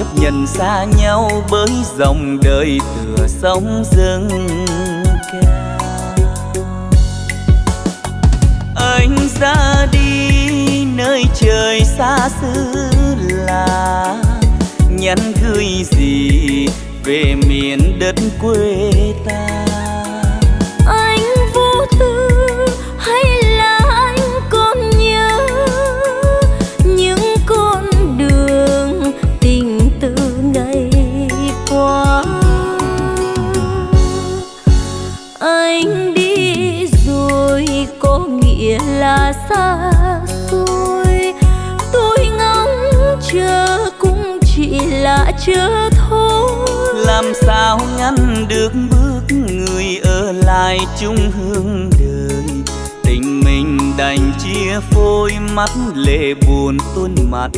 chấp nhận xa nhau bởi dòng đời tựa sóng dâng cao. Anh ra đi nơi trời xa xứ là nhắn gửi gì về miền đất quê ta? chưa thôi. Làm sao ngăn được bước người ở lại chung hương đời? Tình mình đành chia phôi mắt lệ buồn tuôn mặt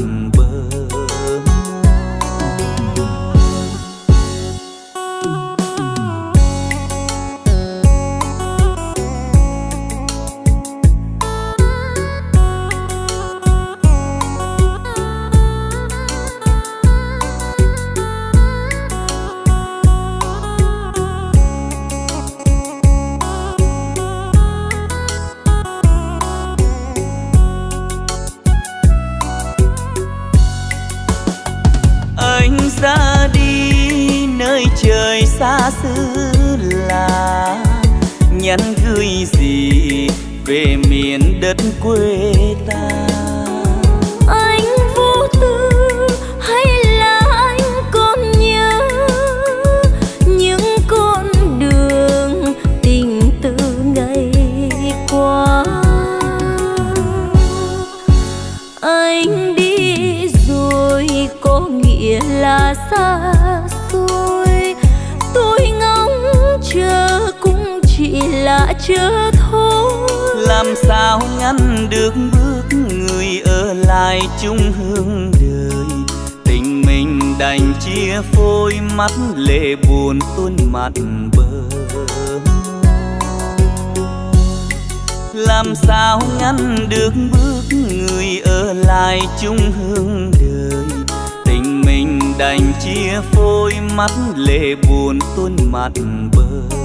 mắt lệ buồn tuôn mặt bờ. Làm sao ngăn được bước người ở lại chung hương đời? Tình mình đành chia phôi mắt lệ buồn tuôn mặt bờ.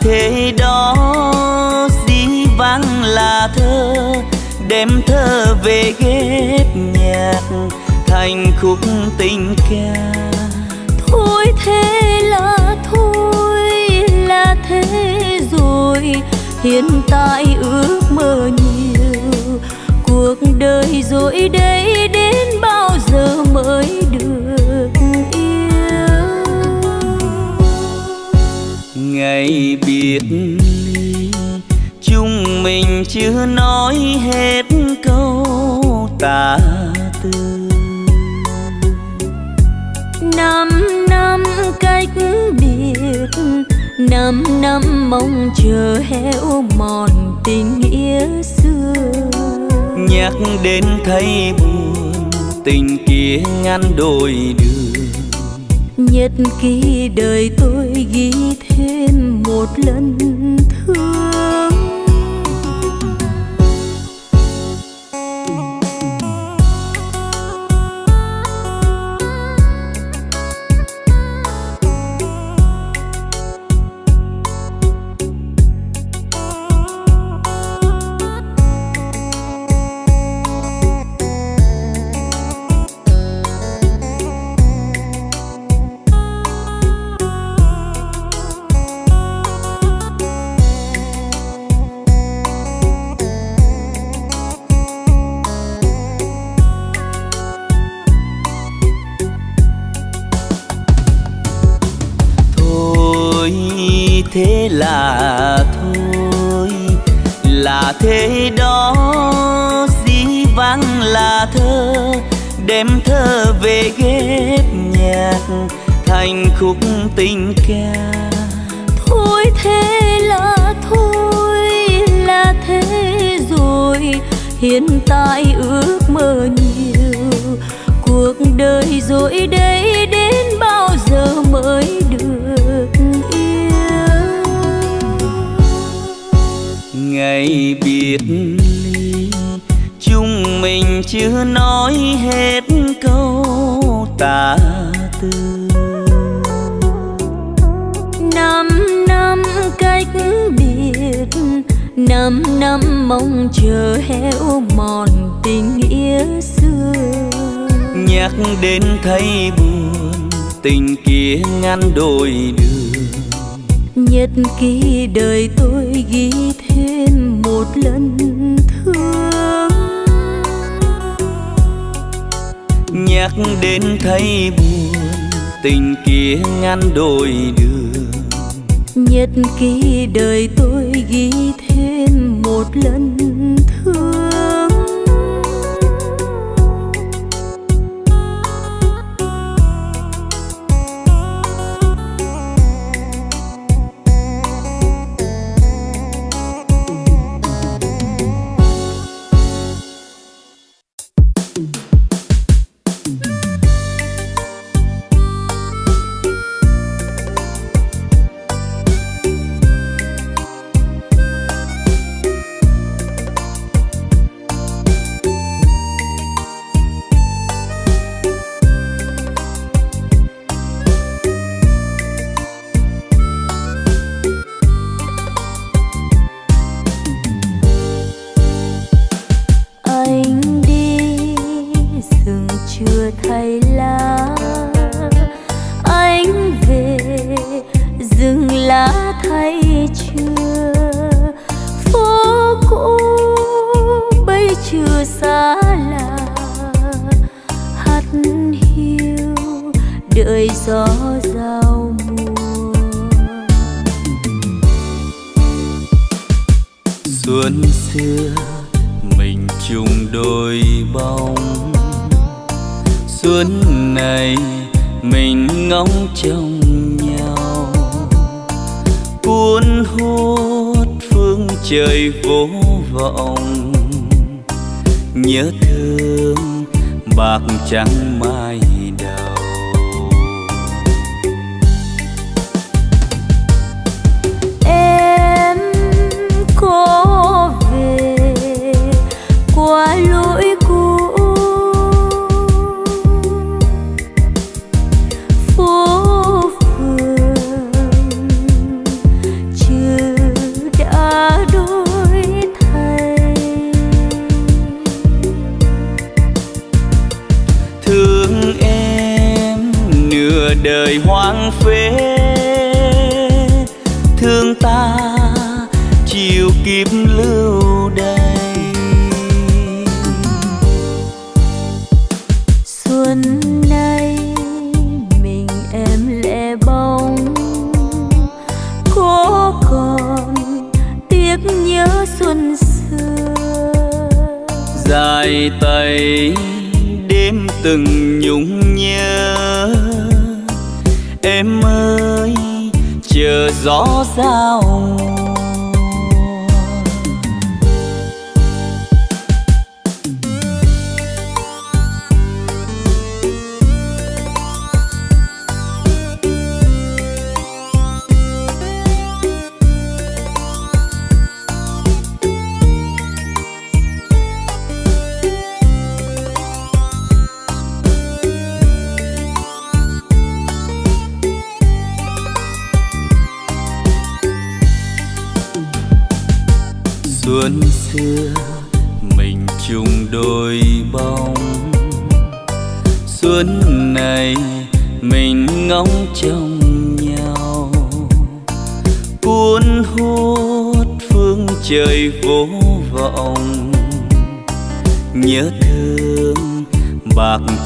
Thế đó dĩ vắng là thơ, đem thơ về ghép nhạc, thành khúc tình ca. Thôi thế là thôi, là thế rồi, hiện tại ước mơ nhiều. Cuộc đời rồi đây đến bao giờ mới được? Ngày biệt ly chúng mình chưa nói hết câu tả tư năm năm cách biệt năm năm mong chờ héo mòn tình nghĩa xưa. Nhắc đến thấy buồn tình kia ngăn đôi đường. Nhật ký đời tôi ghi thêm Thêm một lần thương hiện năm năm mong chờ héo mòn tình nghĩa xưa. Nhắc đến thấy buồn tình kia ngăn đôi đường. Nhật ký đời tôi ghi thêm một lần thương. Nhắc đến thấy buồn tình kia ngăn đôi đường. Nhật ký đời tôi ghi thêm một lần dài tay đêm từng nhung nhớ. Em ơi chờ gió giao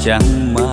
chẳng mà.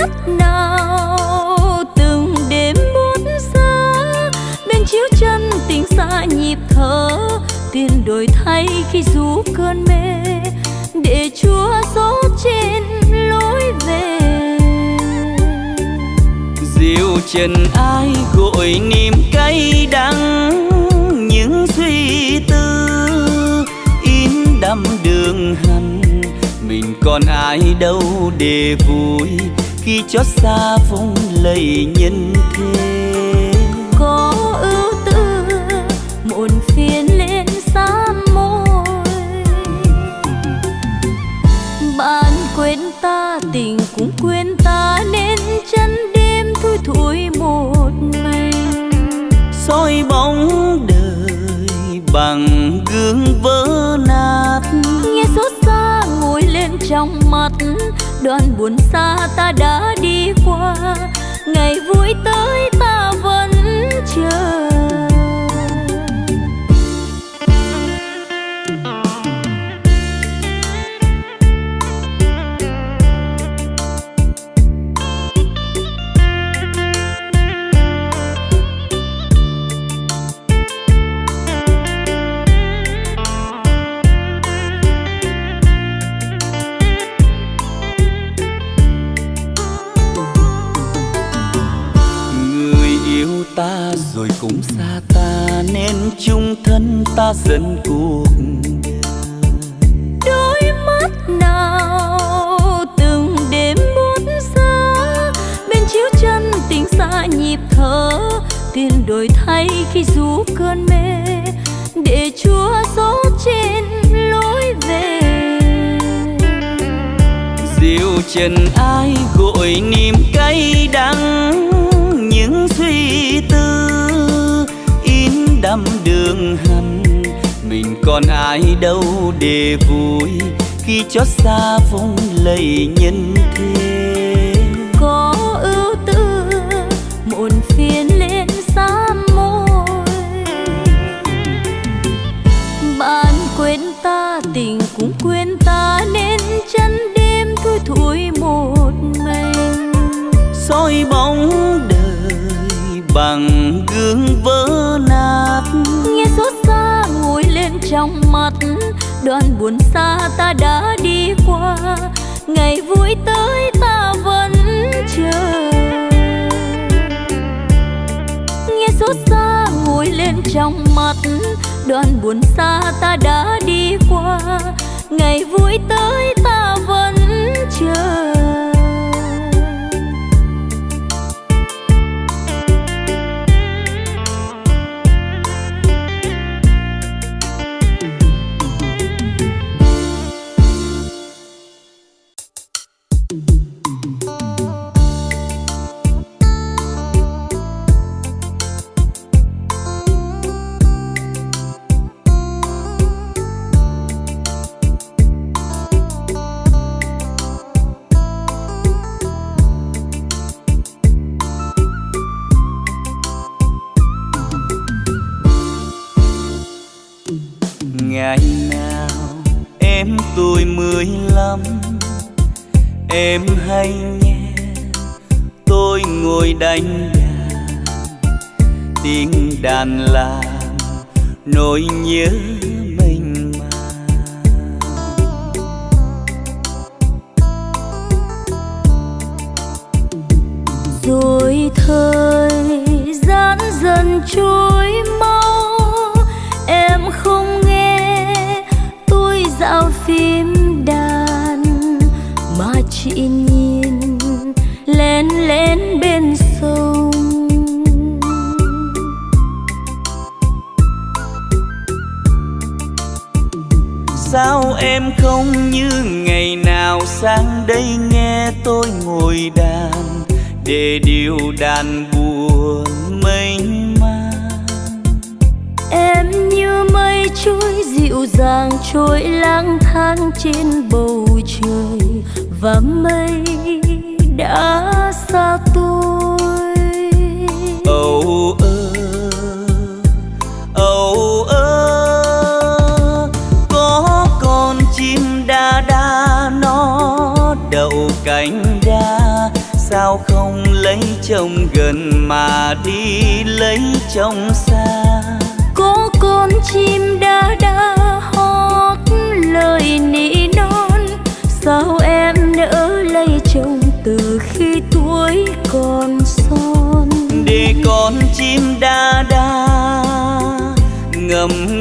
mắt nào từng đêm buốt xa bên chiếu chân tình xa nhịp thở. Tiền đổi thay khi rú cơn mê, để chúa gió trên lối về. Dịu trần ai gội niềm cay đắng, những suy tư in đắm đường hằn. Mình còn ai đâu để vui khi chót xa vùng lầy nhân thế. Đoàn buồn xa ta đã đi đi qua. Ngày vui tới cơn mê để chúa gió trên lối về. Dịu trần ai gội niềm cay đắng, những suy tư in đắm đường hằn. Mình còn ai đâu để vui khi chót xa vung lầy nhân thế. Đoạn buồn xa ta đã đi qua. Ngày vui tới ta vẫn chờ. Nghe xót xa ngồi lên trong mắt, đoạn buồn xa ta đã đi qua. Ngày vui tới em nhé. Tôi ngồi đánh đàn, tiếng đàn làm nỗi nhớ mình mang. Rồi thời gian dần trôi mất em không như ngày nào. Sang đây nghe tôi ngồi đàn, để điều đàn buồn mênh mang em như mây trôi, dịu dàng trôi lang thang trên bầu trời. Và mây đã xa tôi. Sao không lấy chồng gần mà đi lấy chồng xa? Có con chim đa đa hót lời nỉ non. Sao em nỡ lấy chồng từ khi tuổi còn son? Để con chim đa đa ngầm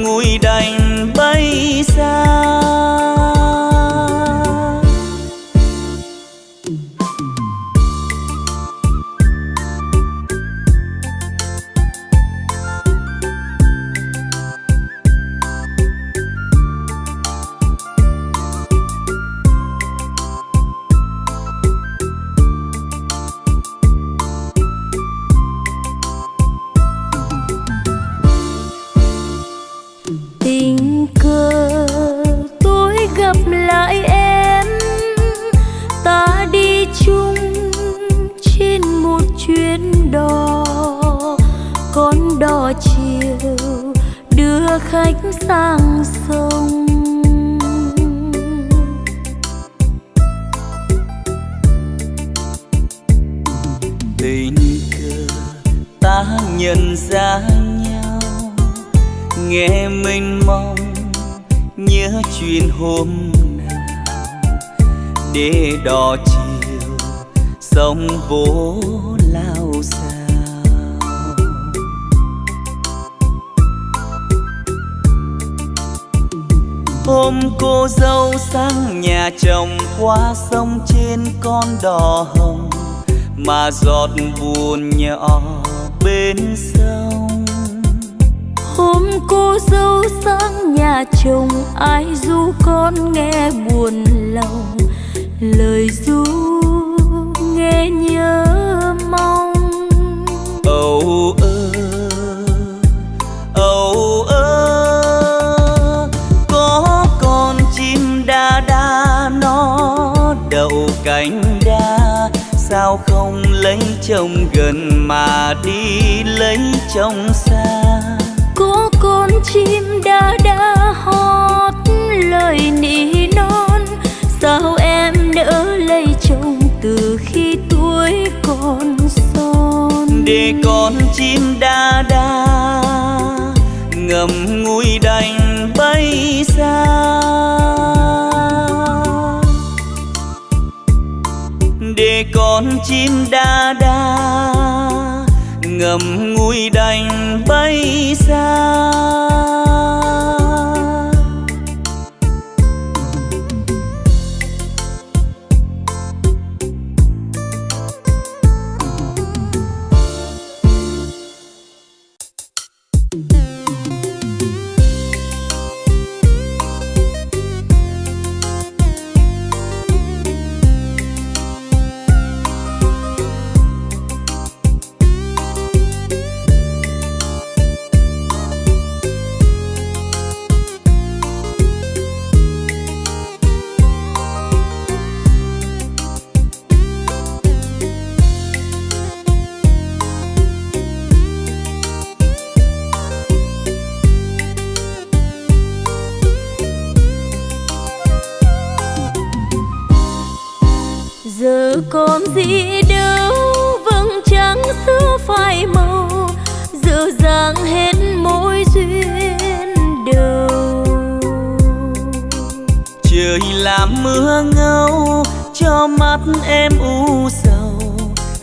mắt em u sầu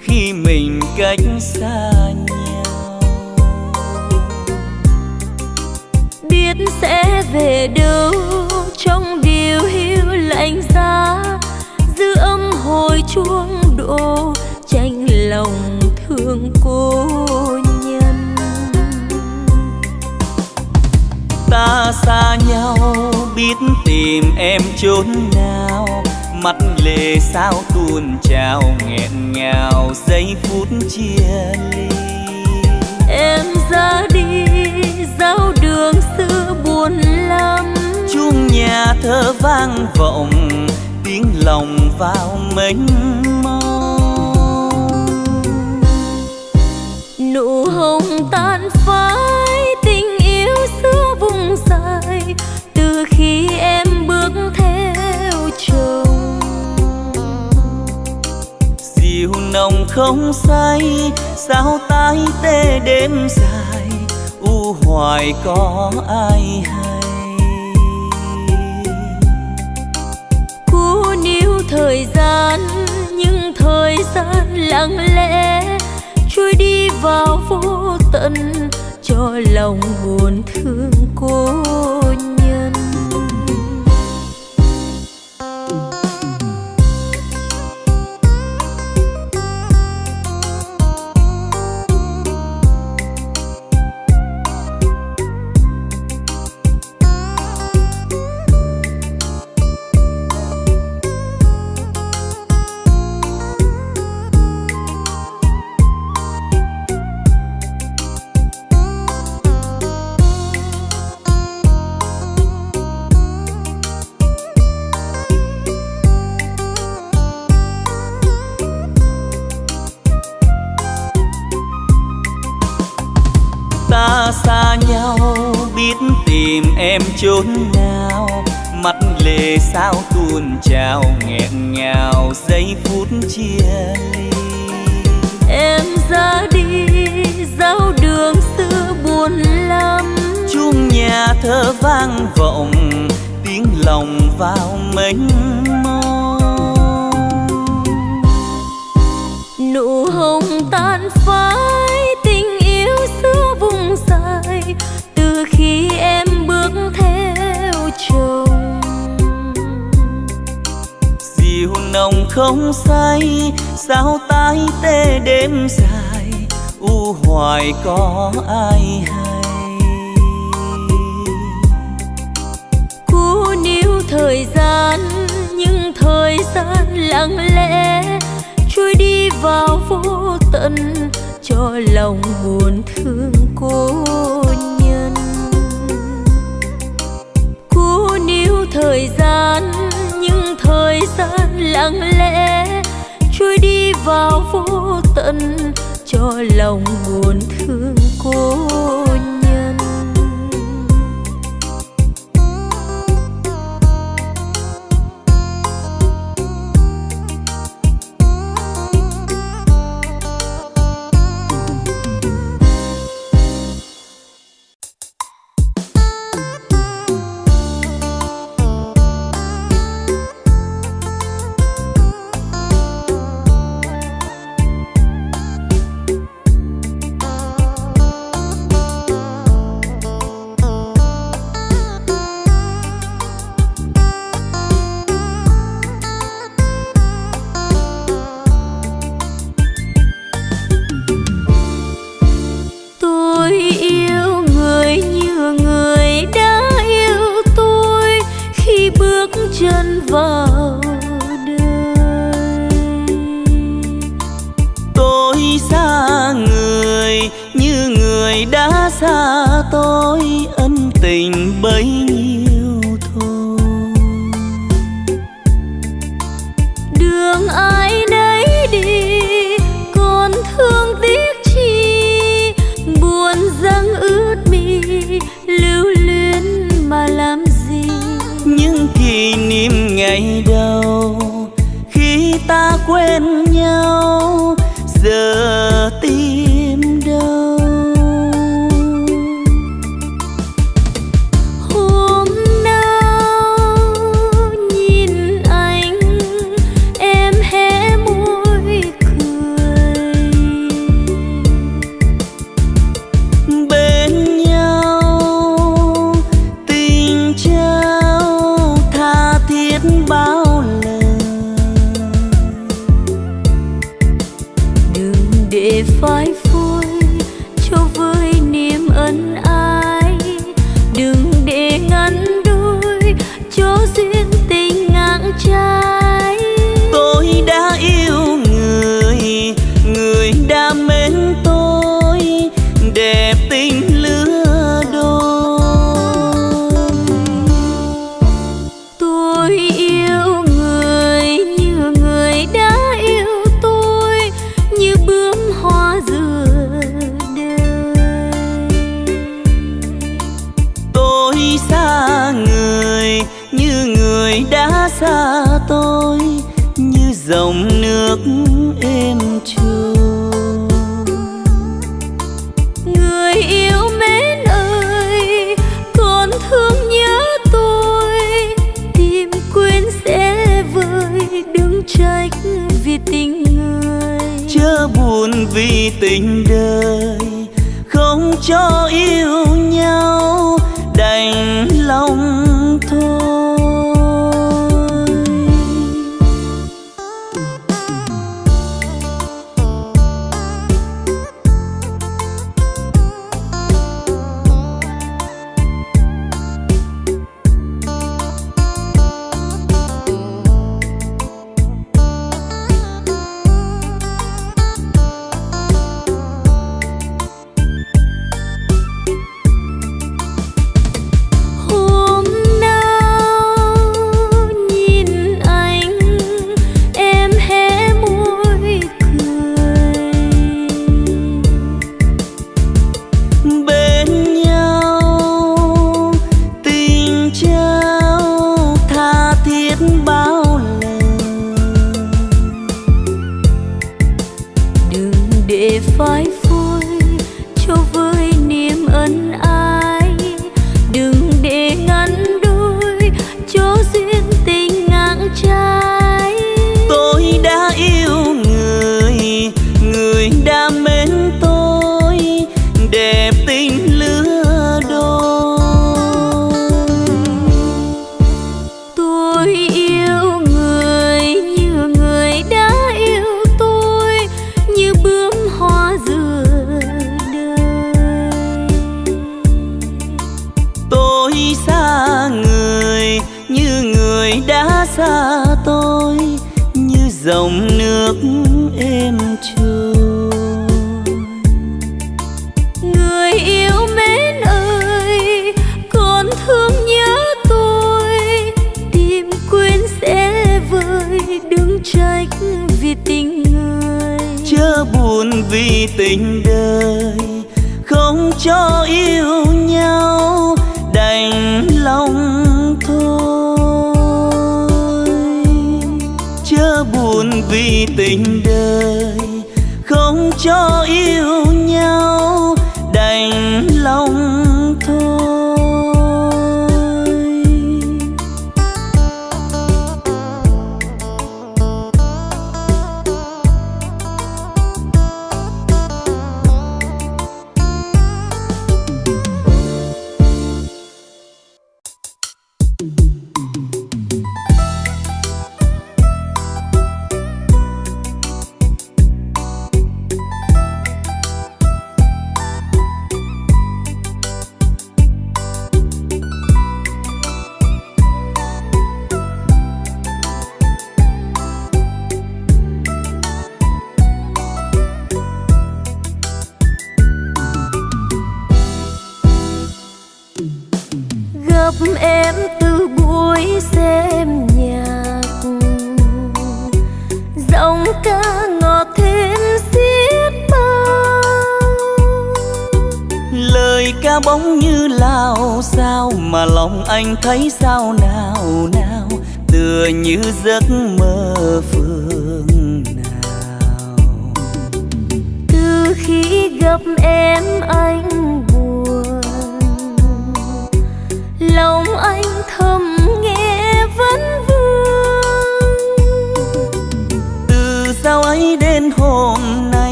khi mình cách xa nhau. Biết sẽ về đâu, trong điều hiu lạnh giá dư âm hồi chuông đổ, tranh lòng thương cô nhân. Ta xa nhau, biết tìm em chốn nào mắt lệ sao tuôn trào nghẹn ngào giây phút chia ly. Em ra đi giao đường xưa buồn lắm. Chuông nhà thơ vang vọng tiếng lòng vào mênh mông. Nụ hồng tan phai tình yêu xưa vùng dài. Từ khi em bước theo nồng không say, sao tái tê đêm dài, u hoài có ai hay? Cú níu thời gian, nhưng thời gian lặng lẽ, trôi đi vào vô tận, cho lòng buồn thương cô. Chốn nào mắt lệ sao tuôn trào nghẹn ngào giây phút chia ly. Em ra đi giao đường xưa buồn lắm. Chuông nhà thơ vang vọng tiếng lòng vào mênh mông. Nụ hồng tan phai tình yêu xưa vùng dài. Từ khi không say, sao tái tê đêm dài? U hoài có ai hay? Cú níu thời gian, nhưng thời gian lặng lẽ. Trôi đi vào vô tận, cho lòng buồn thương cô nhân. Cú níu thời gian gian lặng lẽ trôi đi vào vô tận cho lòng buồn thương cô.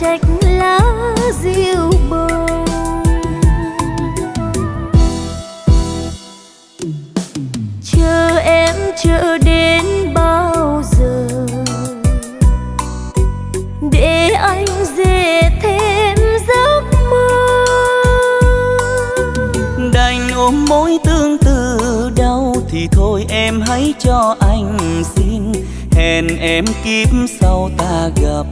trách lá diêu bông chờ em chờ đến bao giờ để anh dễ thêm giấc mơ? Đành ôm mối tương tư đau thì thôi em hãy cho anh xin. Hẹn em kiếp sau ta gặp.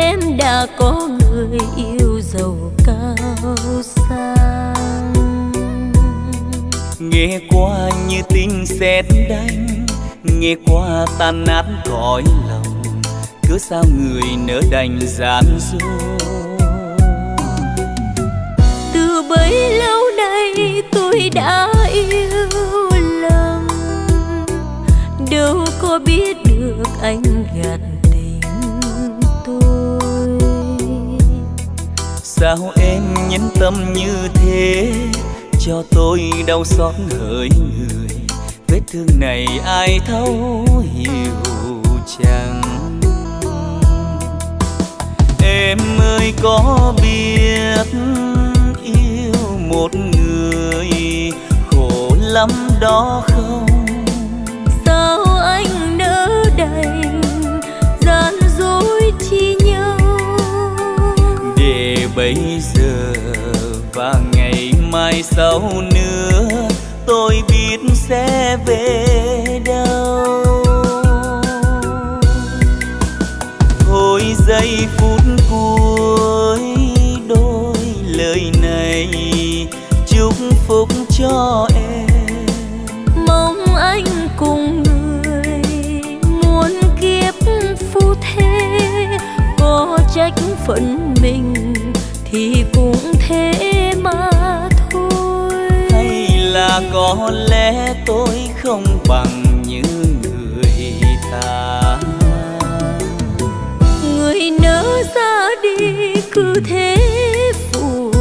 Em đã có người yêu giàu cao sang. Nghe qua như tiếng sét đánh nghe qua tan nát cõi lòng cứ sao người nỡ đành gian dối. Từ bấy lâu nay tôi đã yêu lầm đâu có biết được anh gạt sao em nhẫn tâm như thế? Cho tôi đau xót hỡi người. Vết thương này ai thấu hiểu chẳng em ơi, có biết yêu một người khổ lắm đó không? Bây giờ và ngày mai sau nữa tôi biết sẽ về đâu. Thôi giây phút cuối đôi lời này, chúc phúc cho em. Mong anh cùng người muốn kiếp phu thế, có trách phận mình thì cũng thế mà thôi. Hay là có lẽ tôi không bằng như người ta? Người nỡ ra đi cứ thế phụ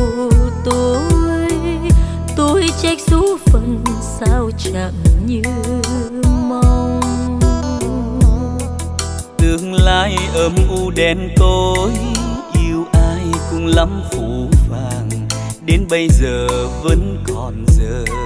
tôi. Tôi trách số phận sao chẳng như mong. Tương lai âm u đen tối lắm phủ vàng đến bây giờ vẫn còn giờ.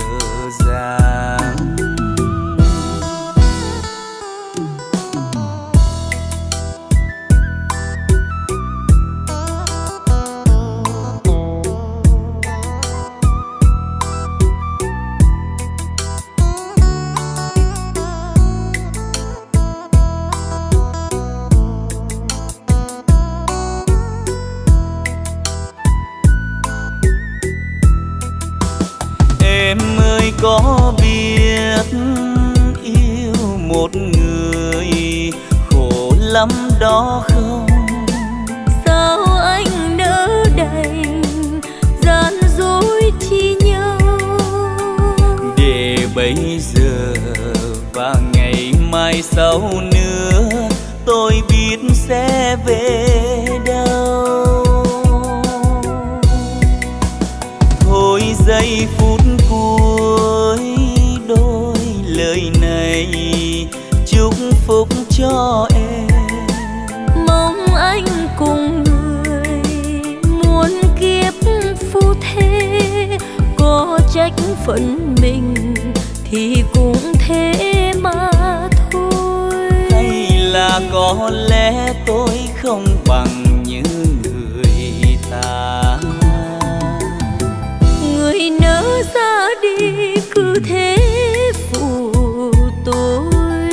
Bây giờ và ngày mai sau nữa tôi biết sẽ về đâu. Thôi giây phút cuối đôi lời này, chúc phúc cho em. Mong anh cùng người muốn kiếp phu thế, có trách phận mình thì cũng thế mà thôi. Hay là có lẽ tôi không bằng như người ta? Người nỡ ra đi cứ thế phụ tôi.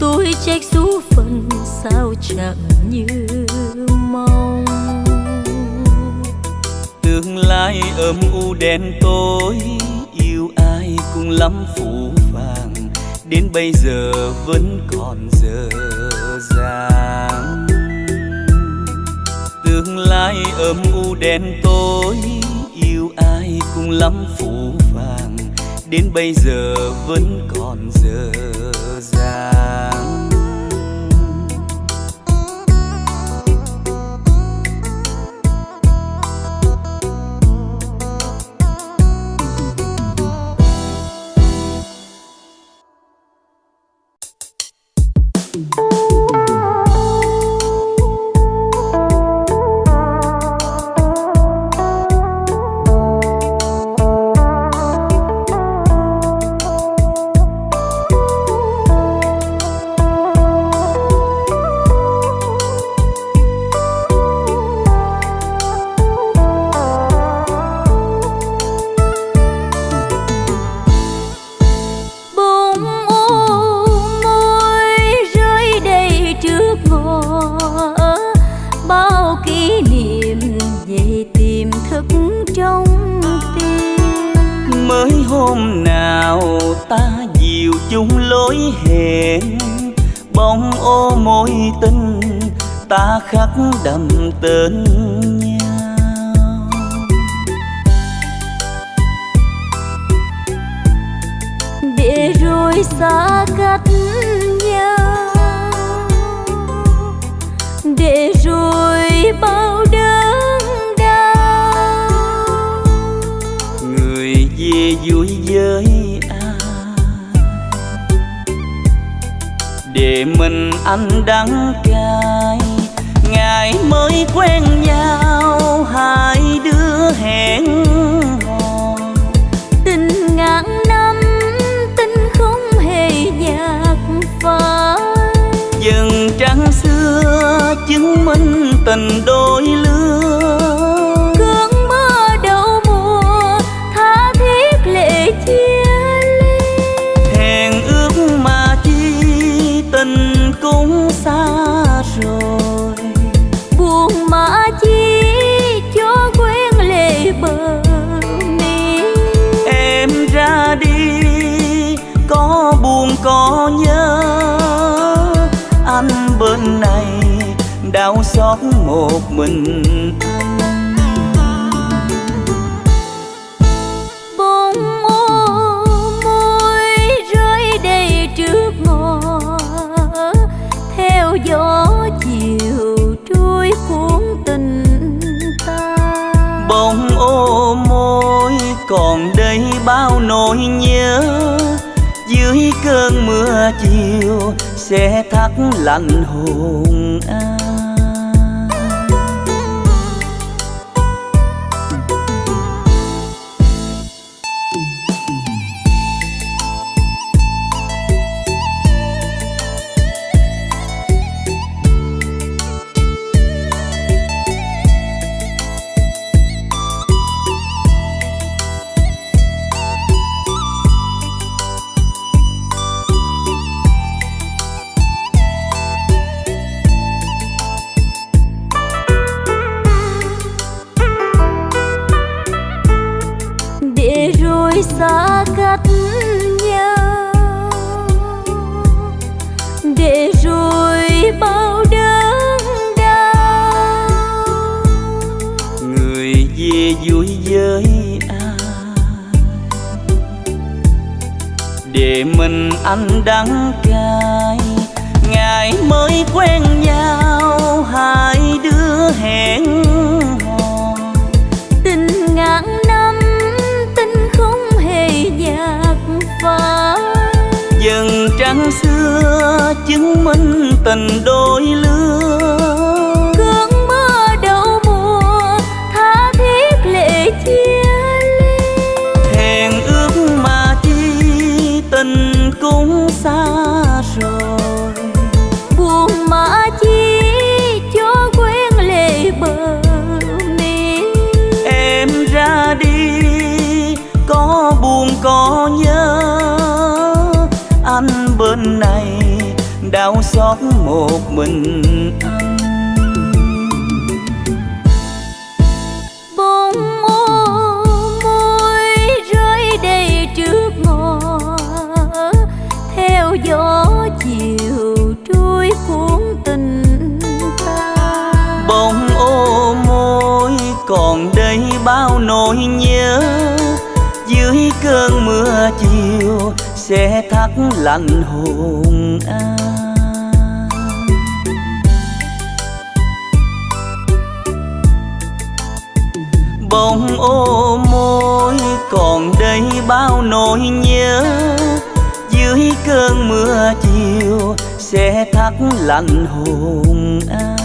Tôi trách số phận sao chẳng như mong. Tương lai âm u đen tối bây giờ vẫn còn dở dàng tương lai âm u đen tối, yêu ai cũng lắm phủ vàng đến bây giờ vẫn còn dở ngày xót một mình. Bông ô môi rơi đầy trước ngõ. Theo gió chiều trôi cuốn tình ta. Bông ô môi còn đây bao nỗi nhớ. Dưới cơn mưa chiều sẽ thắt lạnh hồn ai này đau xót một mình anh. Bông ô môi rơi đầy trước ngõ theo gió chiều trôi cuốn tình ta. Bông ô môi còn đây bao nỗi nhớ dưới cơn mưa chiều sẽ lạnh hồn an. Bông ô môi còn đây bao nỗi nhớ. Dưới cơn mưa chiều sẽ thắt lạnh hồn an.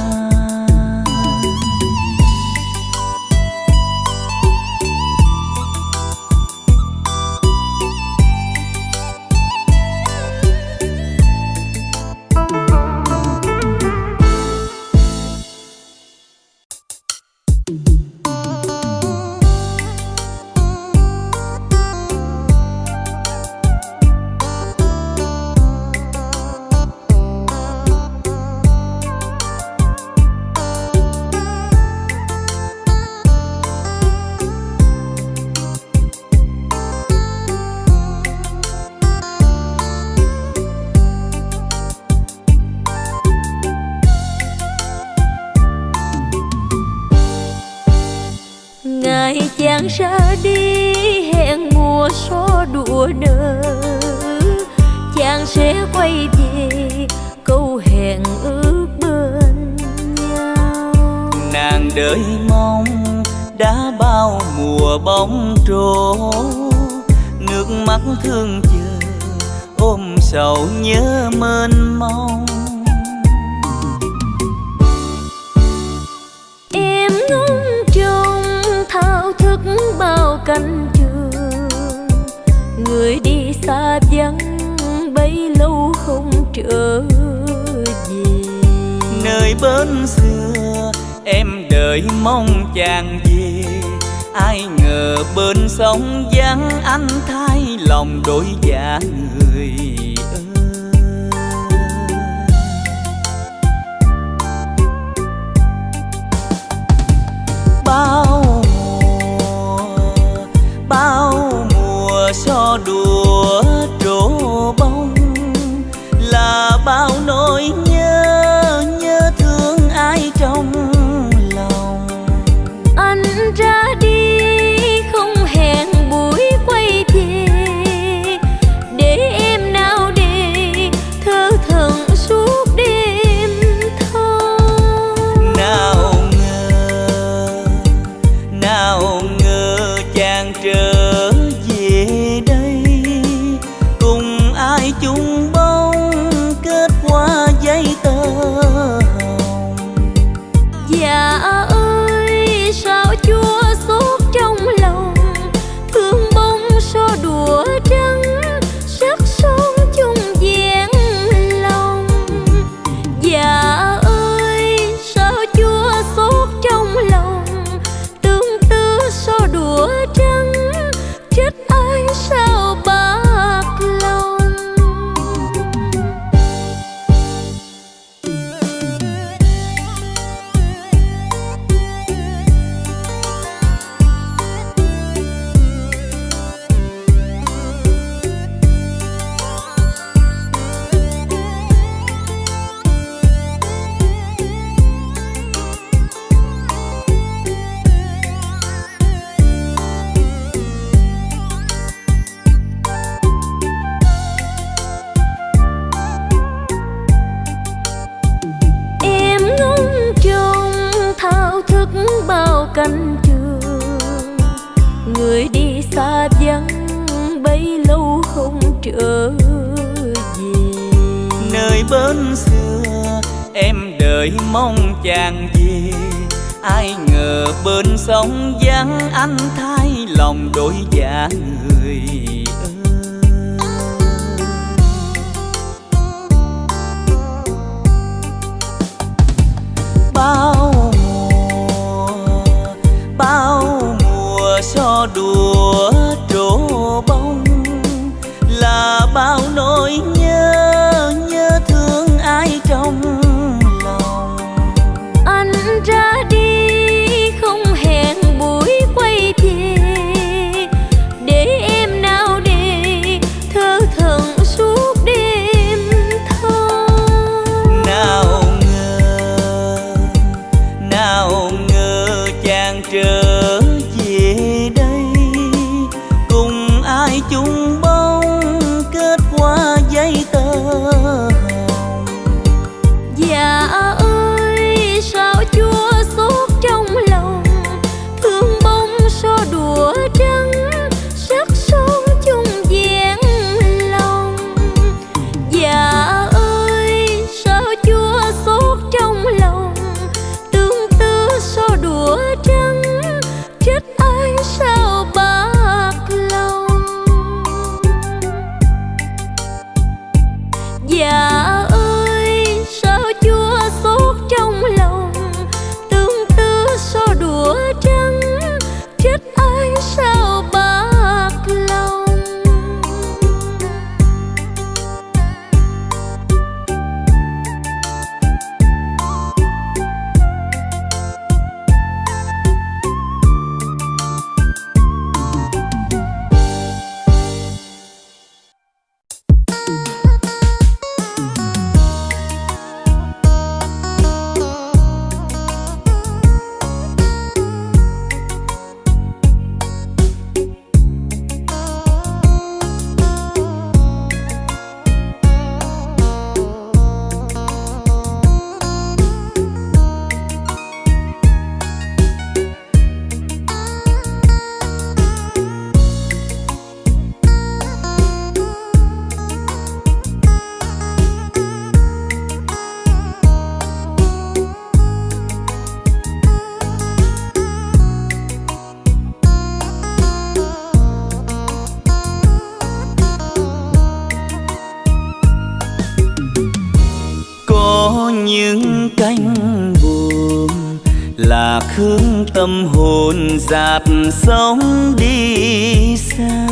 Tâm hồn dạt sóng đi xa.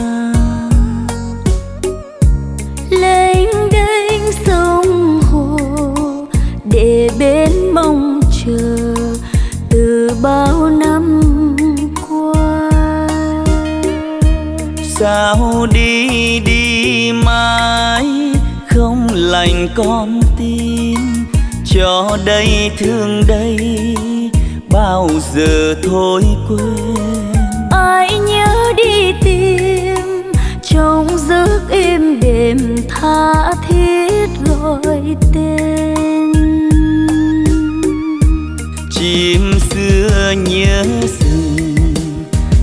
Lênh đênh sông hồ để bên mong chờ từ bao năm qua. Sao đi đi mãi không lành con tim cho đây thương đây bao giờ thôi quên. Ai nhớ đi tìm trong giấc êm đềm tha thiết gọi tên. Chim xưa nhớ rừng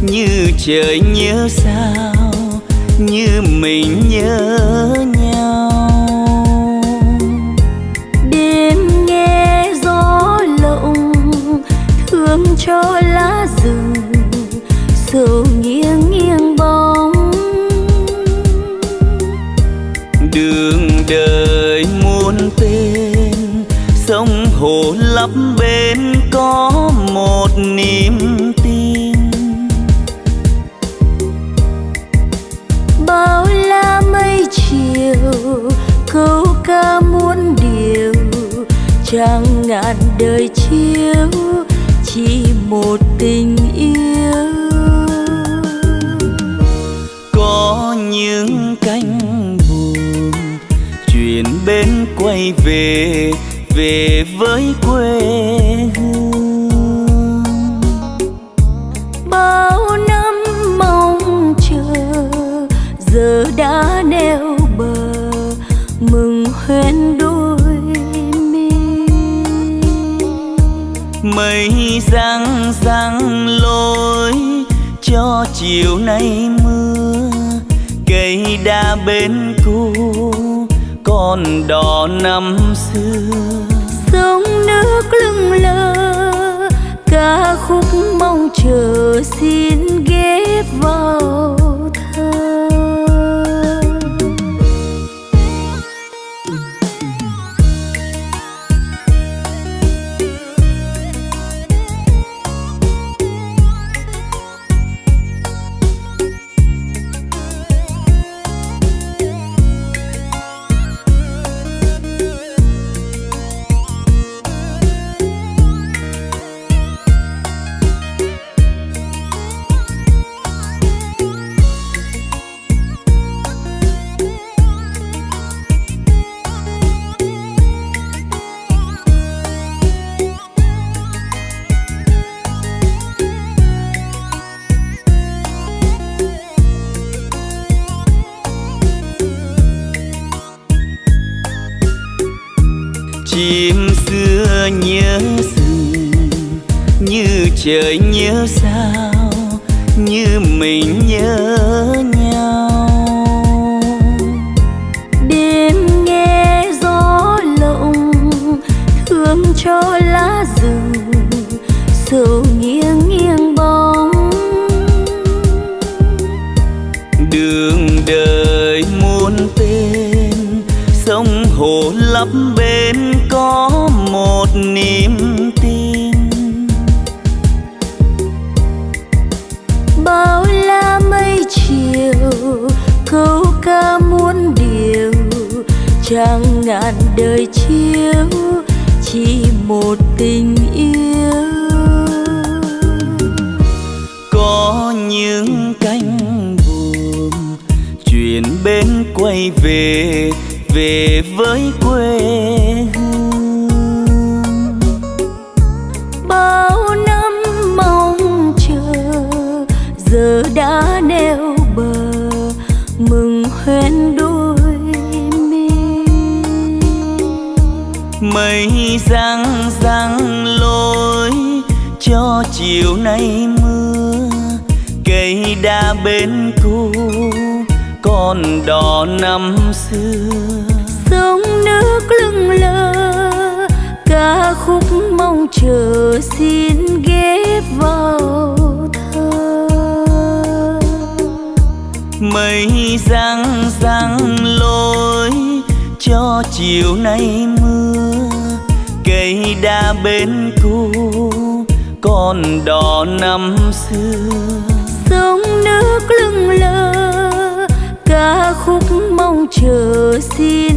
như trời nhớ sao như mình nhớ trăng ngàn đời chiếu, chỉ một tình yêu. Có những cánh buồm chuyển bên quay về về với quê nay mưa, cây đa bên cũ còn đò năm xưa. Sông nước lưng lơ, ca khúc mong chờ xin chiều nay mưa cây đa bên cũ còn đỏ năm xưa. Sông nước lưng lơ ca khúc mong chờ xin ghép vào thơ. Mây răng răng lối cho chiều nay mưa cây đa bên cô con đò năm xưa. Sông nước lưng lơ ca khúc mong chờ xin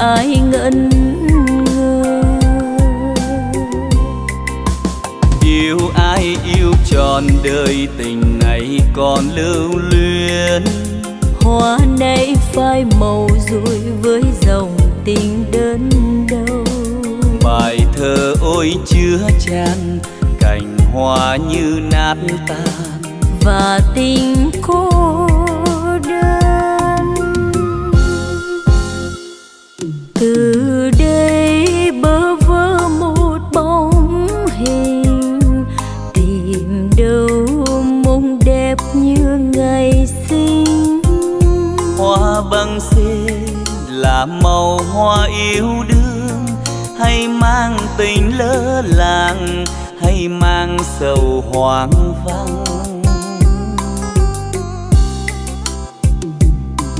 ai ngẩn yêu ai yêu trọn đời tình này còn lưu luyến. Hoa nay phai màu rồi với dòng tình đơn đâu bài thơ ôi chứa chan cành hoa như nát tan. Và tình cô là màu hoa yêu đương hay mang tình lỡ làng hay mang sầu hoang vắng.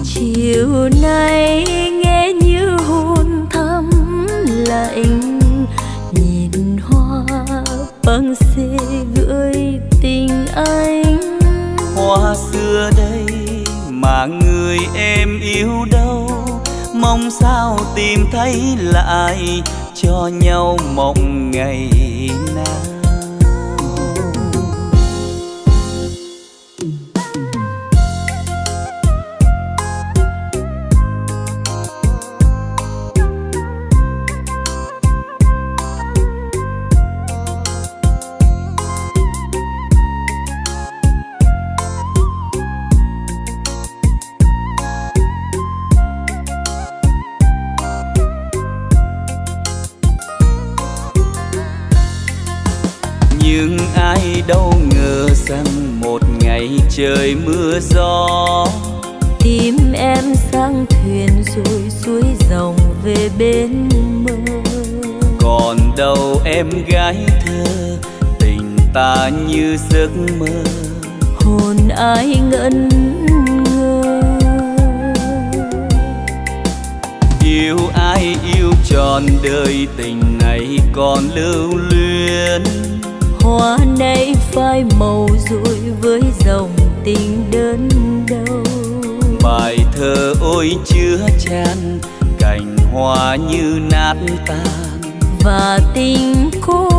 Chiều nay nghe như hôn thắm lạnh nhìn hoa băng xê gửi tình anh. Hoa xưa đây mà người em yêu đâu mong sao tìm thấy lại cho nhau mộng ngày nào. Giấc mơ. Hồn ai ngẩn ngơ? Yêu ai yêu trọn đời tình này còn lưu luyến. Hoa nay phai màu rồi với dòng tình đơn đâu bài thơ ôi chứa chan cành hoa như nát tan. Và tình cô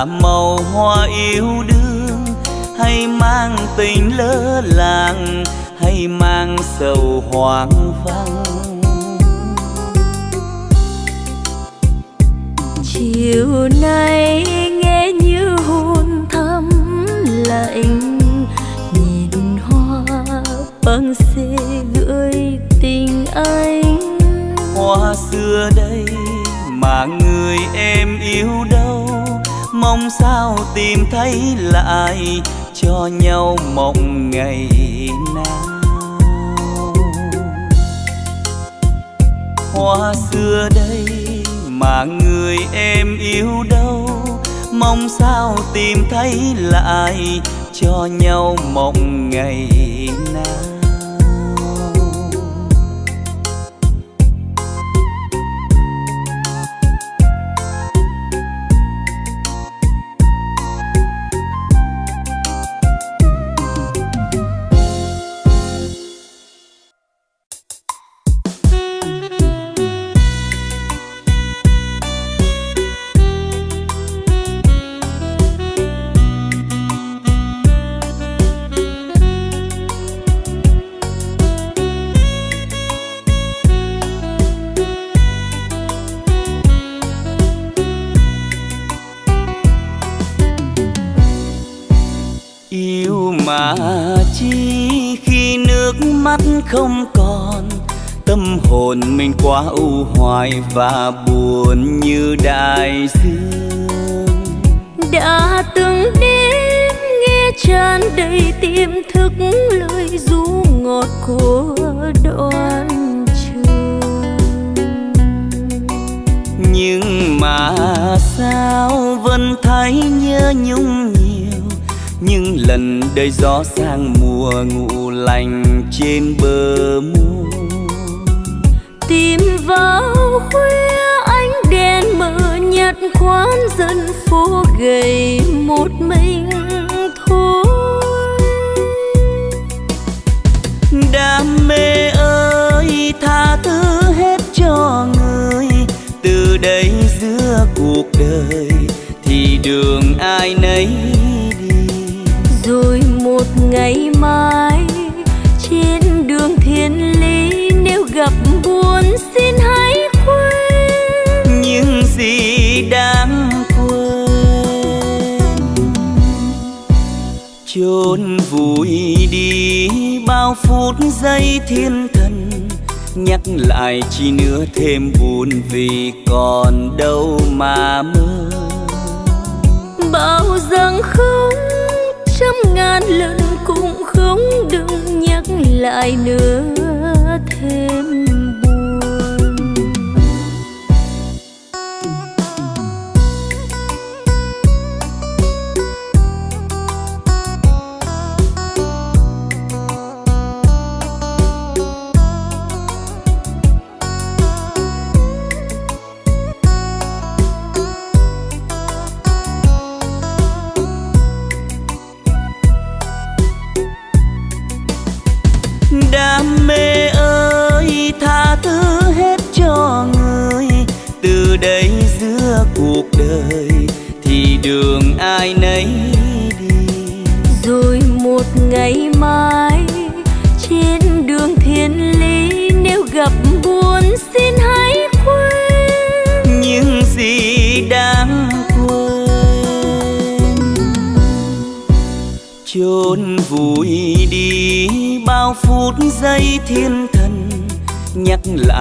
là màu hoa yêu đương hay mang tình lỡ làng hay mang sầu hoang vắng. Chiều nay nghe như hôn thắm lạnh nhìn hoa băng xê gửi tình anh. Hoa xưa đây mà người em yêu đâu mong sao tìm thấy lại cho nhau mộng ngày nào. Hoa xưa đây mà người em yêu đâu, mong sao tìm thấy lại cho nhau mộng ngày nào. Không còn. Tâm hồn mình quá u hoài và buồn như đại dương. Đã từng đêm nghe tràn đầy tiềm thức lời ru ngọt của đoạn trường. Nhưng mà sao vẫn thấy nhớ nhung nhưng lần đời gió sang mùa ngủ lành trên bờ muôn tìm vào khuya ánh đèn mờ nhạt khoán dân phố gầy một mình thôi. Đam mê ơi tha thứ hết cho người. Từ đây giữa cuộc đời thì đường ai nấy rồi một ngày mai. Trên đường thiên lý nếu gặp buồn xin hãy quên. Những gì đáng quên. Chôn vùi đi bao phút giây thiên thần. Nhắc lại chỉ nữa thêm buồn vì còn đâu mà mơ. Bao rằng không trăm ngàn lần cũng không đừng nhắc lại nữa thêm.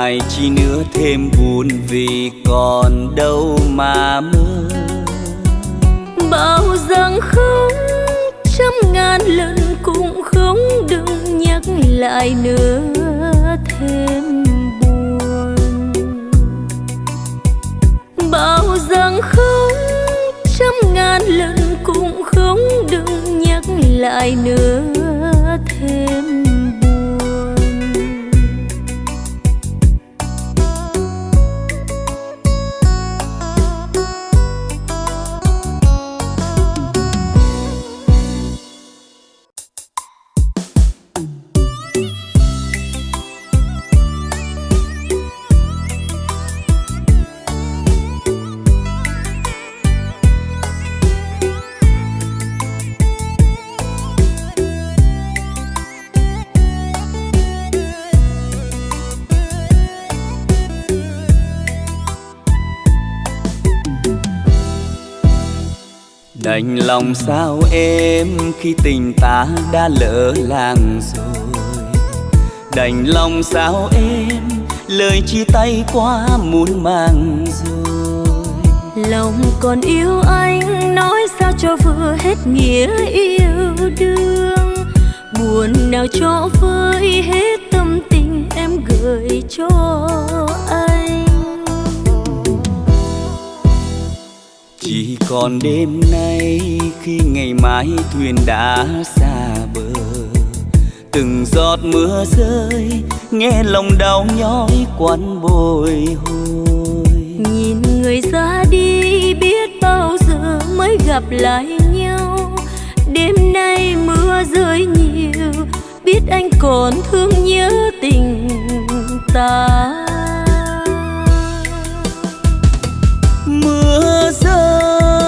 Nhắc chi nữa thêm buồn vì còn đâu mà mơ. Bao rằng không trăm ngàn lần cũng không đừng nhắc lại nữa thêm buồn. Bao rằng không trăm ngàn lần cũng không đừng nhắc lại nữa đành lòng sao em khi tình ta đã lỡ làng rồi? Đành lòng sao em lời chia tay quá muốn mang rồi? Lòng còn yêu anh nói sao cho vừa hết nghĩa yêu đương? Buồn nào cho vơi hết tâm tình em gửi cho anh? Còn đêm nay khi ngày mai thuyền đã xa bờ từng giọt mưa rơi nghe lòng đau nhói quặn bồi hồi. Nhìn người ra đi biết bao giờ mới gặp lại nhau. Đêm nay mưa rơi nhiều biết anh còn thương nhớ tình ta. Mưa rơi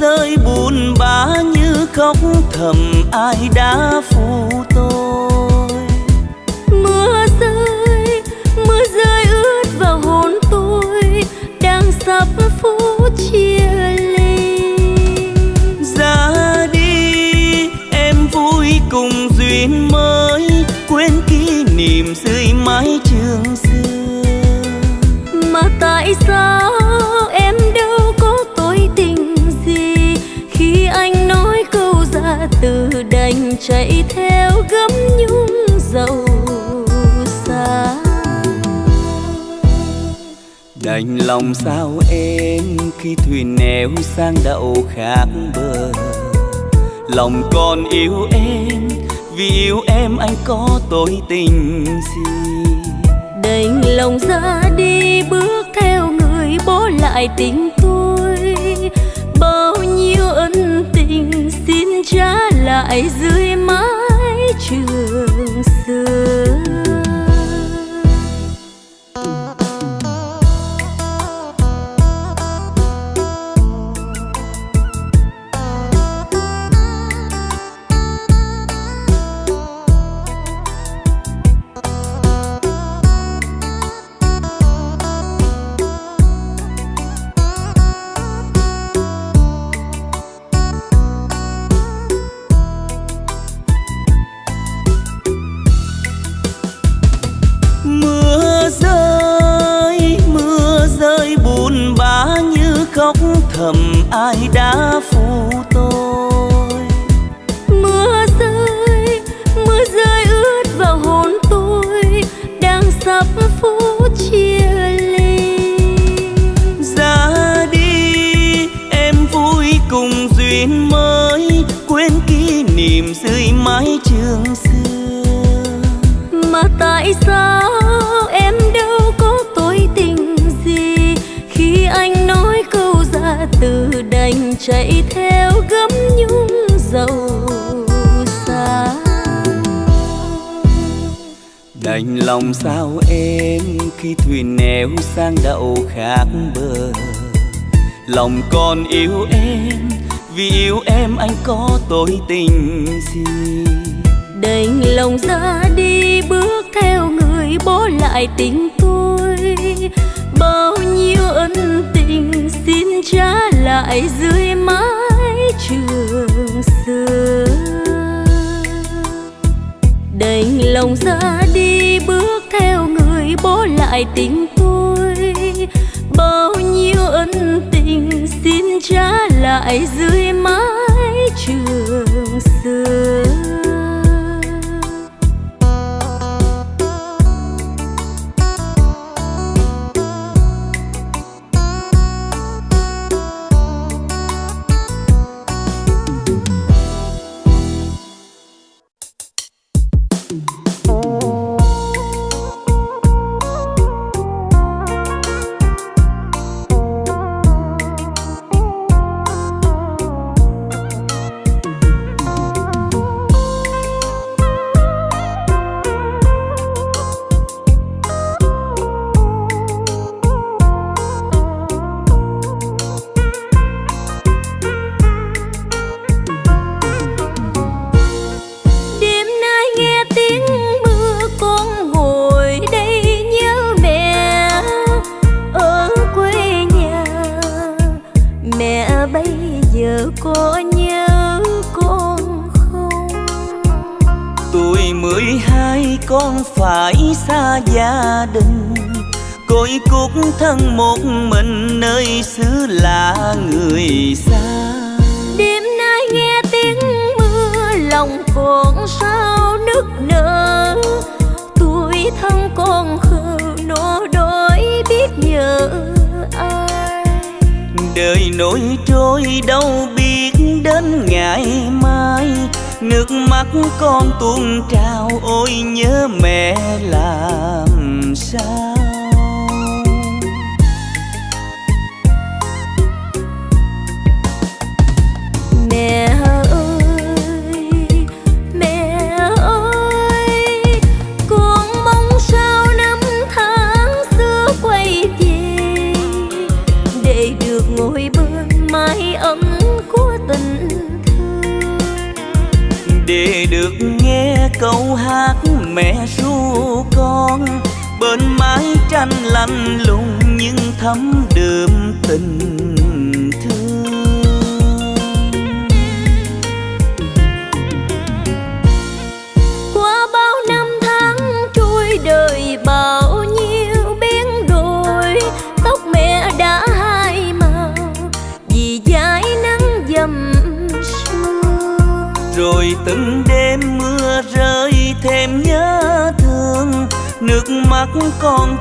rơi buồn bã như khóc thầm ai đã phụ tôi? Mưa rơi mưa rơi ướt vào hồn tôi đang sắp phút chia ly. Ra đi em vui cùng duyên mới quên kỷ niệm dưới mái trường xưa. Mà tại sao chạy theo gấm nhung dầu xa đành lòng sao em khi thuyền neo sang đậu khác bờ. Lòng còn yêu em vì yêu em anh có tôi tình gì đành lòng ra đi bước theo người bỏ lại tình lại dưới mái trường. Khi thuyền neo sang đậu khác bờ. Lòng con yêu em, vì yêu em anh có tội tình gì? Đành lòng ra đi, bước theo người bỏ lại tình tôi. Bao nhiêu ân tình xin trả lại dưới mái trường xưa. Đành lòng ra đi, bước theo người bỏ lại tình tôi. Bao nhiêu ân tình xin trả lại dưới mái trường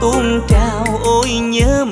tuôn trào ôi nhớ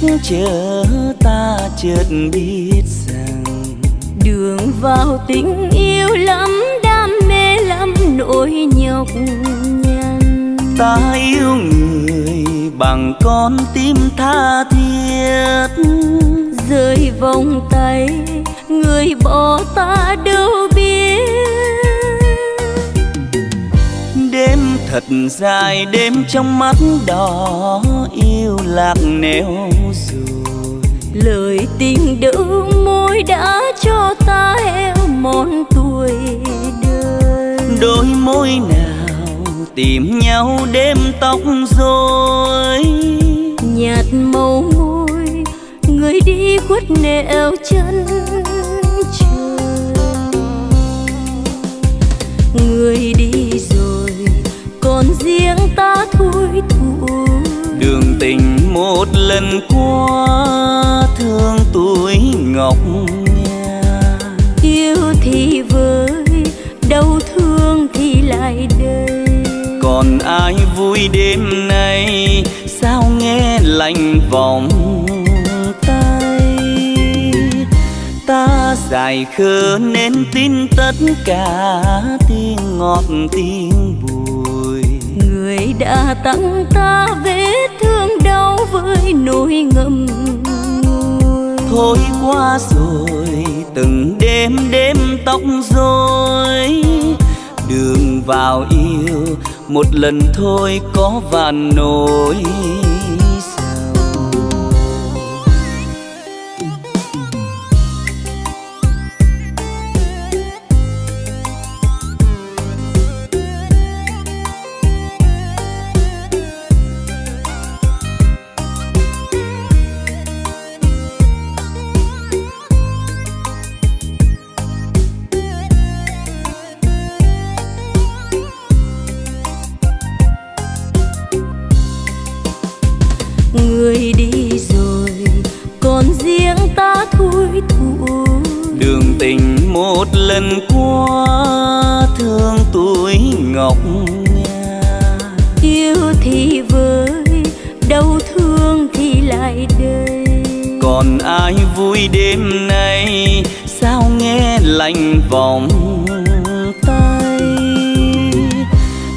chắc chờ ta chợt biết rằng đường vào tình yêu lắm đam mê lắm nỗi nhọc nhằn. Ta yêu người bằng con tim tha thiết. Rơi vòng tay người bỏ ta đâu biết. Đêm thật dài đêm trong mắt đỏ yêu lạc nẻo lời tình đỡ môi đã cho ta heo mòn tuổi đời. Đôi môi nào tìm nhau đêm tóc rồi nhạt màu môi người đi khuất nẻo chân trời. Người đi rồi còn riêng ta thôi thuộc đường tình một lần qua thương tuổi ngọc nha. Yêu thì với đau thương thì lại đây còn ai vui đêm nay sao nghe lạnh vòng tay? Ta dài khờ nên tin tất cả tiếng ngọt tiếng bùi. Người đã tặng ta vết thương đau với nỗi ngậm ngùi thôi qua rồi, từng đêm đêm tóc rồi đường vào yêu, một lần thôi có và nỗi. Lại đây. Còn ai vui đêm nay? Sao nghe lạnh vòng tay?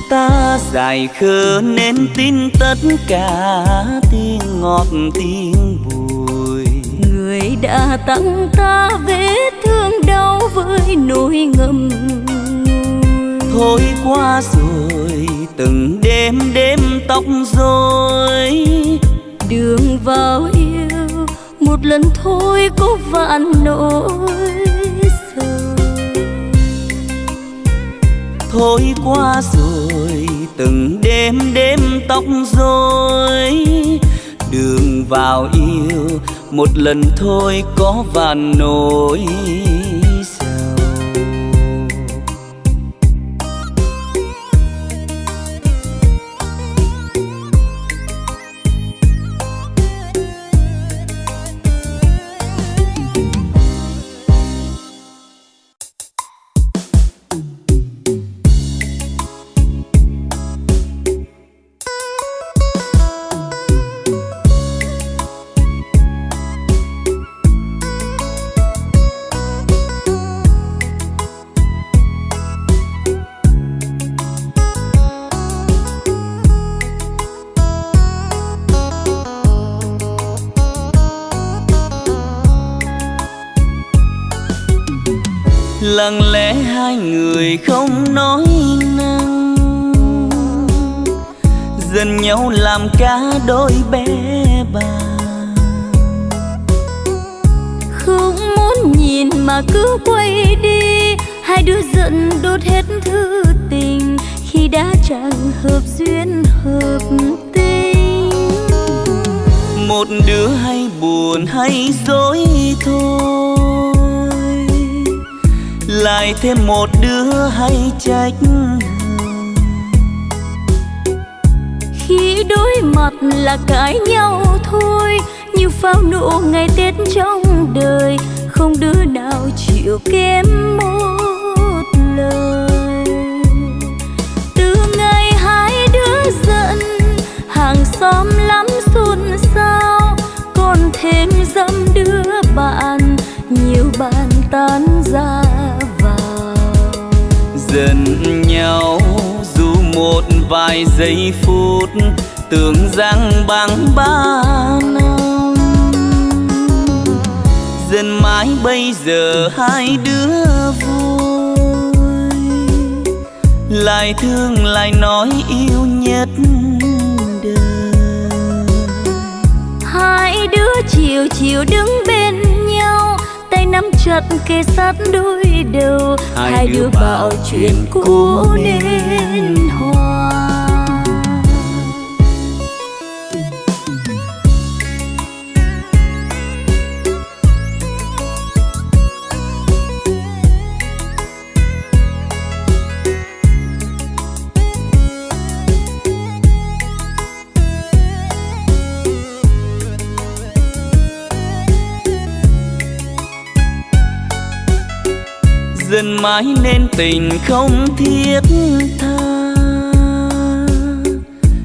Ta dài khờ nên tin tất cả tiếng ngọt tiếng bùi. Người đã tặng ta vết thương đau với nỗi ngùi. Thôi qua rồi từng đêm đêm tóc rồi đường vào yêu, một lần thôi có vạn nỗi sầu. Thôi qua rồi, từng đêm đêm tóc rối. Đường vào yêu, một lần thôi có vạn nỗi nhau làm cả đôi bé bàng không muốn nhìn mà cứ quay đi hai đứa giận đốt hết thư tình khi đã chẳng hợp duyên hợp tình. Một đứa hay buồn hay dối thôi lại thêm một đứa hay trách đối mặt là cãi nhau thôi. Như pháo nụ ngày tết trong đời, không đứa nào chịu kém một lời. Từ ngày hai đứa giận, hàng xóm lắm xôn xao. Còn thêm dâm đứa bạn, nhiều bạn tan ra vào. Giận nhau dù một vài giây phút tưởng rằng bằng ba năm. Dần mãi bây giờ hai đứa vui. Lại thương lại nói yêu nhất đời. Hai đứa chiều chiều đứng bên nhau tay nắm chặt kề sát đôi đầu. Hai, hai đứa bảo chuyện cũ nên hòa mãi nên tình không thiết tha.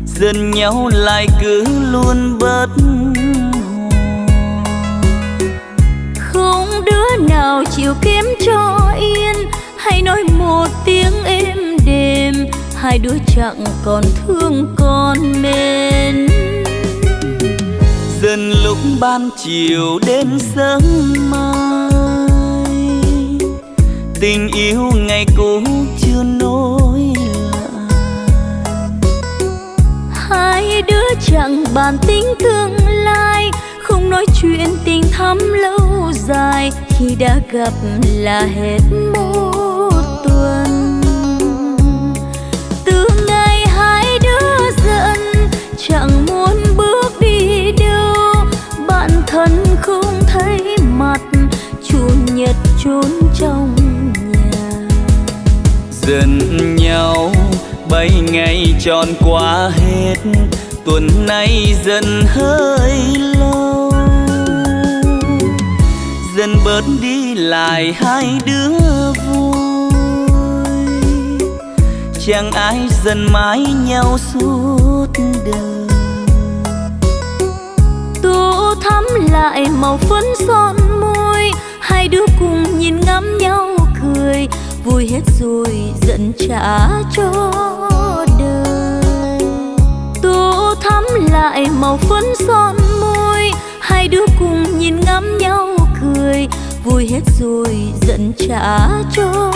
Dần nhau lại cứ luôn bất không đứa nào chịu kiếm cho yên hay nói một tiếng êm đềm. Hai đứa chẳng còn thương còn mến dần lúc ban chiều đến sớm tình yêu ngày cũ chưa nối lại. Hai đứa chẳng bàn tính tương lai, không nói chuyện tình thắm lâu dài. Khi đã gặp là hết môi. Mấy ngày tròn qua hết, tuần nay dần hơi lâu. Dần bớt đi lại hai đứa vui. Chẳng ai dần mãi nhau suốt đời. Tu thắm lại màu phấn son môi, hai đứa cùng nhìn ngắm nhau cười. Vui hết rồi giận trả cho tô thắm lại màu phấn son môi, hai đứa cùng nhìn ngắm nhau cười, vui hết rồi giận trả cho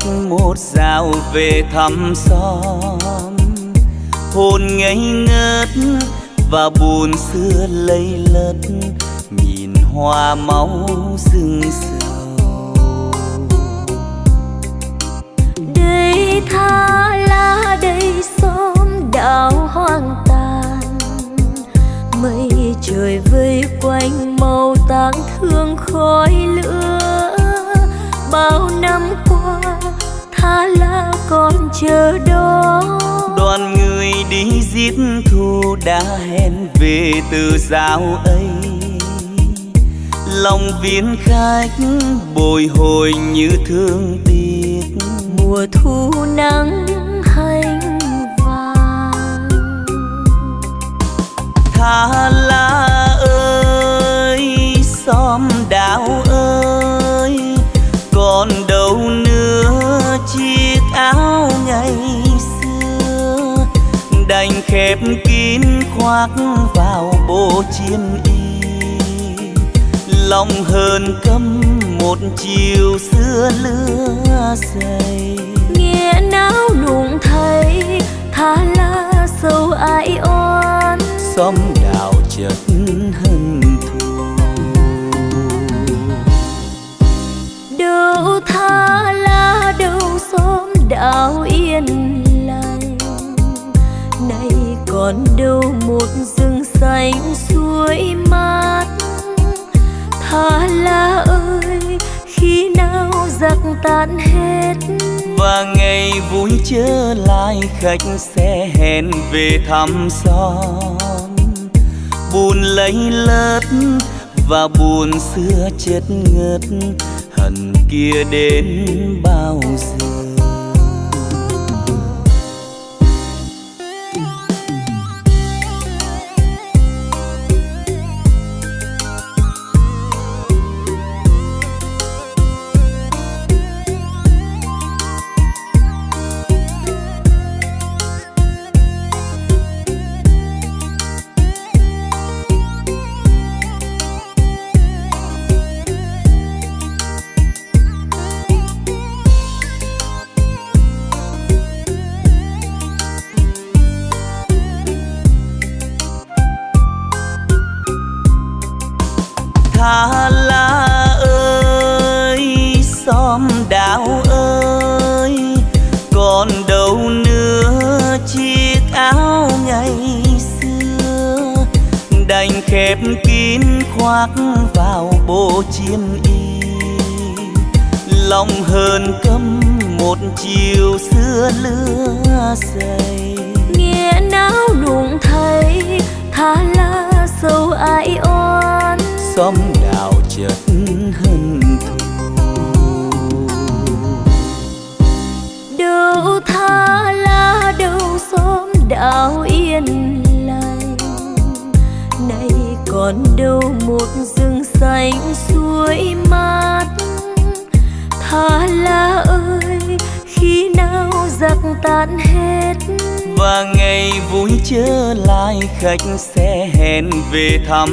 sách một dạo về thăm xóm. Hồn ngây ngất và buồn xưa lây lất, nhìn hoa máu rừng sầu. Đây tha lá đây xóm đảo hoang tàn. Mây trời vây quanh màu tang thương khói lửa. Bao năm qua tha là còn chờ đó đoàn người đi giết thù đã hẹn về từ giao ấy. Lòng viên khách bồi hồi như thương tiếc. Mùa thu nắng hành vàng. Tha la ơi xóm ngày xưa đành khép kín khoác vào bộ chiêm y. Lòng hờn căm một chiều xưa lứa dày. Nghe náo nụng thấy tha la sâu ai oan. Xóm đào chợt hân thù. Đâu tha la đâu xóm đào yên lành nay còn đâu một rừng xanh suối mát. Thả la ơi, khi nào giặc tan hết? Và ngày vui trở lại khách sẽ hẹn về thăm son buồn lấy lớt và buồn xưa chết ngất, hận kia đến bao giờ?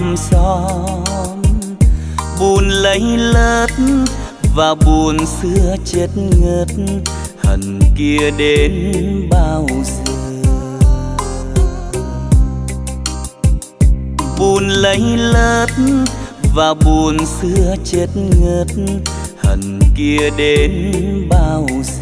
Về xóm buồn lấy lất và buồn xưa chết ngất. Hận kia đến bao giờ? Buồn lấy lất và buồn xưa chết ngất. Hận kia đến bao giờ?